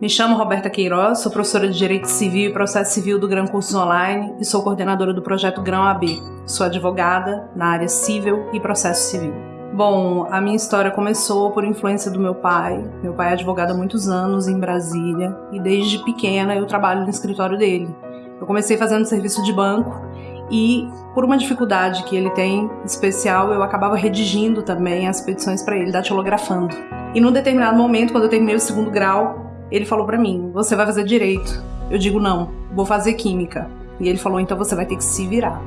Me chamo Roberta Queiroz, sou professora de Direito Civil e Processo Civil do Gran Cursos Online e sou coordenadora do projeto Grão AB. Sou advogada na área civil e processo civil. Bom, a minha história começou por influência do meu pai. Meu pai é advogado há muitos anos em Brasília e desde pequena eu trabalho no escritório dele. Eu comecei fazendo serviço de banco e por uma dificuldade que ele tem especial, eu acabava redigindo também as petições para ele, datilografando. E num determinado momento, quando eu terminei o segundo grau, ele falou para mim: "Você vai fazer direito?" Eu digo: "Não, vou fazer química". E ele falou: "Então você vai ter que se virar".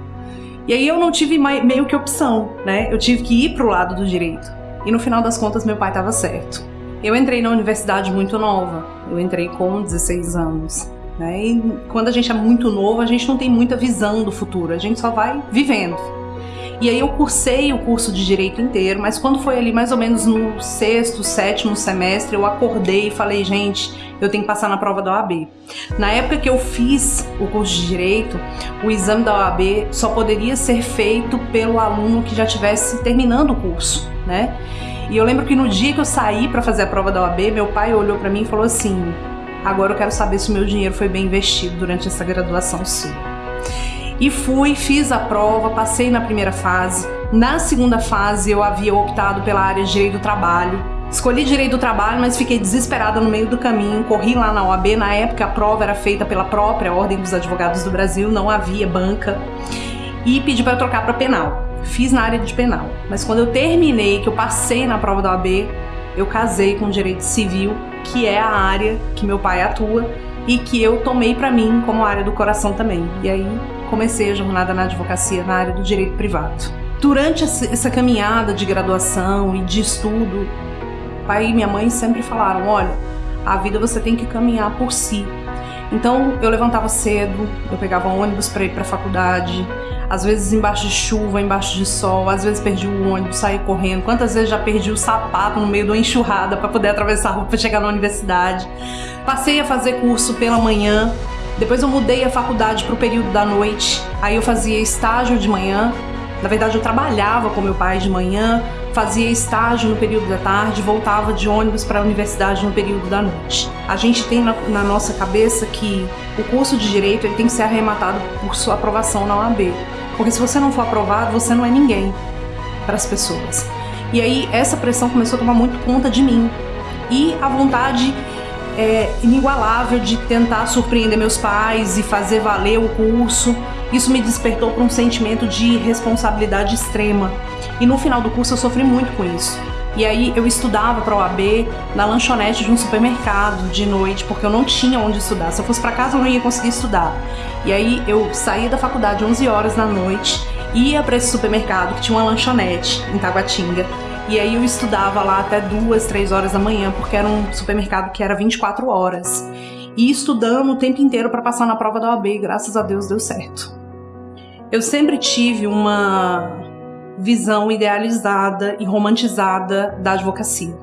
E aí eu não tive meio que opção, né? Eu tive que ir pro lado do direito. E no final das contas meu pai estava certo. Eu entrei na universidade muito nova. Eu entrei com 16 anos. Né? E quando a gente é muito novo, a gente não tem muita visão do futuro, a gente só vai vivendo. E aí eu cursei o curso de Direito inteiro, mas quando foi ali mais ou menos no sexto, sétimo semestre, eu acordei e falei, gente, eu tenho que passar na prova da OAB. Na época que eu fiz o curso de Direito, o exame da OAB só poderia ser feito pelo aluno que já estivesse terminando o curso, né? E eu lembro que no dia que eu saí para fazer a prova da OAB, meu pai olhou para mim e falou assim: Agora eu quero saber se o meu dinheiro foi bem investido durante essa graduação sua. E fui, fiz a prova, passei na primeira fase. Na segunda fase eu havia optado pela área de direito do trabalho. Escolhi direito do trabalho, mas fiquei desesperada no meio do caminho. Corri lá na OAB, na época a prova era feita pela própria Ordem dos Advogados do Brasil, não havia banca. E pedi para trocar para penal. Fiz na área de penal. Mas quando eu terminei, que eu passei na prova da OAB, eu casei com direito civil, que é a área que meu pai atua e que eu tomei para mim como área do coração também. E aí comecei a jornada na advocacia na área do direito privado. Durante essa caminhada de graduação e de estudo, pai e minha mãe sempre falaram: olha, a vida você tem que caminhar por si. Então eu levantava cedo, eu pegava ônibus para ir para a faculdade, às vezes embaixo de chuva, embaixo de sol, às vezes perdi o ônibus, saí correndo. Quantas vezes já perdi o sapato no meio de uma enxurrada para poder atravessar a rua para chegar na universidade. Passei a fazer curso pela manhã, depois eu mudei a faculdade para o período da noite. Aí eu fazia estágio de manhã. Na verdade, eu trabalhava com meu pai de manhã, fazia estágio no período da tarde, voltava de ônibus para a universidade no período da noite. A gente tem na, na, nossa cabeça que o curso de direito ele tem que ser arrematado por sua aprovação na OAB, porque se você não for aprovado, você não é ninguém para as pessoas. E aí essa pressão começou a tomar muito conta de mim e a vontade é, inigualável de tentar surpreender meus pais e fazer valer o curso. Isso me despertou para um sentimento de responsabilidade extrema. E no final do curso eu sofri muito com isso. E aí eu estudava para o AB na lanchonete de um supermercado de noite, porque eu não tinha onde estudar. Se eu fosse para casa eu não ia conseguir estudar. E aí eu saía da faculdade 11 horas da noite, ia para esse supermercado que tinha uma lanchonete em Taguatinga e aí eu estudava lá até duas, três horas da manhã, porque era um supermercado que era 24 horas. E estudando o tempo inteiro para passar na prova da OAB, e graças a Deus deu certo. Eu sempre tive uma visão idealizada e romantizada da advocacia.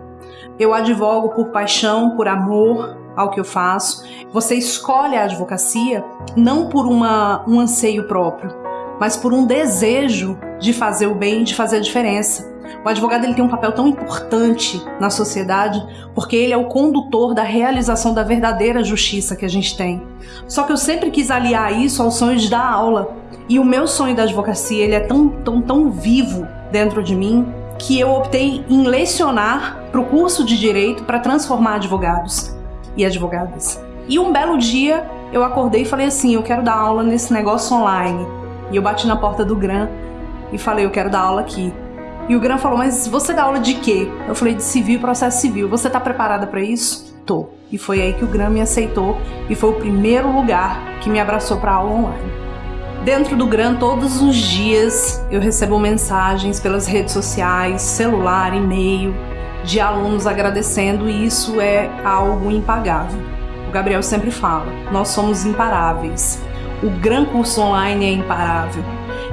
Eu advogo por paixão, por amor ao que eu faço. Você escolhe a advocacia não por uma, um anseio próprio, mas por um desejo de fazer o bem, de fazer a diferença. O advogado ele tem um papel tão importante na sociedade porque ele é o condutor da realização da verdadeira justiça que a gente tem. Só que eu sempre quis aliar isso ao sonho de dar aula. E o meu sonho da advocacia ele é tão, tão, tão vivo dentro de mim que eu optei em lecionar para o curso de direito para transformar advogados e advogadas. E um belo dia eu acordei e falei assim: eu quero dar aula nesse negócio online. E eu bati na porta do GRAM e falei: eu quero dar aula aqui. E o Gran falou: Mas você dá aula de quê? Eu falei: De civil processo civil. Você está preparada para isso? Tô. E foi aí que o Gran me aceitou e foi o primeiro lugar que me abraçou para aula online. Dentro do Gran, todos os dias eu recebo mensagens pelas redes sociais, celular, e-mail, de alunos agradecendo e isso é algo impagável. O Gabriel sempre fala: nós somos imparáveis. O Gran Curso Online é imparável.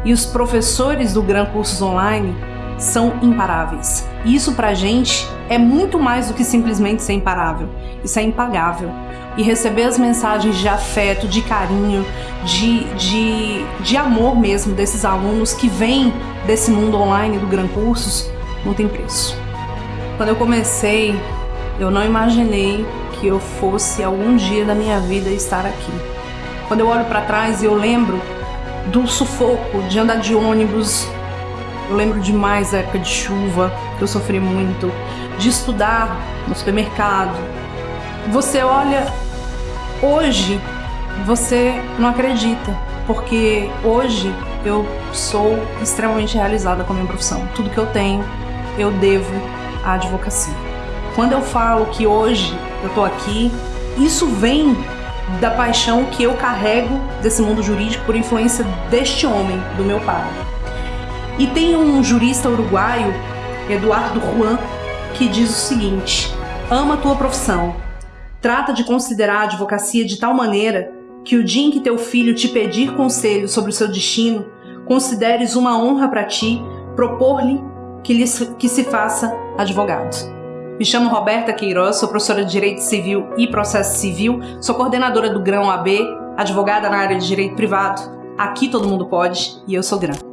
E os professores do Gran Cursos Online são imparáveis. E isso pra gente é muito mais do que simplesmente ser imparável. Isso é impagável. E receber as mensagens de afeto, de carinho, de, de, de amor mesmo desses alunos que vêm desse mundo online do Gran Cursos, não tem preço. Quando eu comecei, eu não imaginei que eu fosse algum dia da minha vida estar aqui. Quando eu olho para trás, eu lembro do sufoco de andar de ônibus. Eu lembro demais da época de chuva, que eu sofri muito, de estudar no supermercado. Você olha hoje, você não acredita, porque hoje eu sou extremamente realizada com a minha profissão. Tudo que eu tenho, eu devo à advocacia. Quando eu falo que hoje eu tô aqui, isso vem da paixão que eu carrego desse mundo jurídico por influência deste homem, do meu pai. E tem um jurista uruguaio, Eduardo Juan, que diz o seguinte: ama a tua profissão, trata de considerar a advocacia de tal maneira que o dia em que teu filho te pedir conselho sobre o seu destino, consideres uma honra para ti propor-lhe que, que se faça advogado. Me chamo Roberta Queiroz, sou professora de Direito Civil e Processo Civil, sou coordenadora do Grão AB, advogada na área de Direito Privado. Aqui todo mundo pode e eu sou Grão.